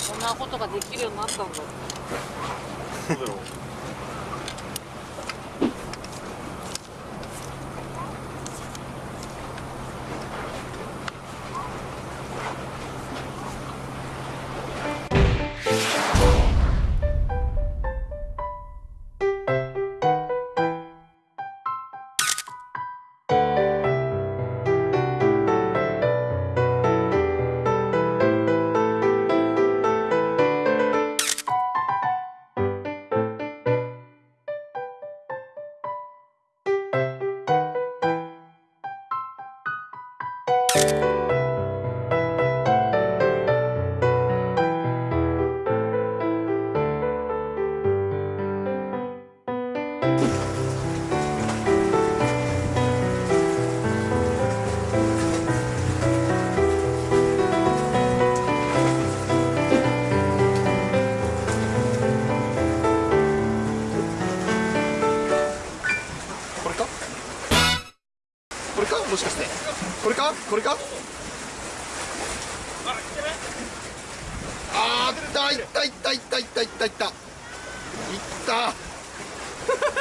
そんなことができるようになったんだ。そうだよ。これか？もしかして。これか？これか？あーったいったいったいったいったいったいった。いった。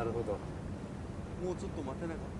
なるほど。もうちょっと待てなかった。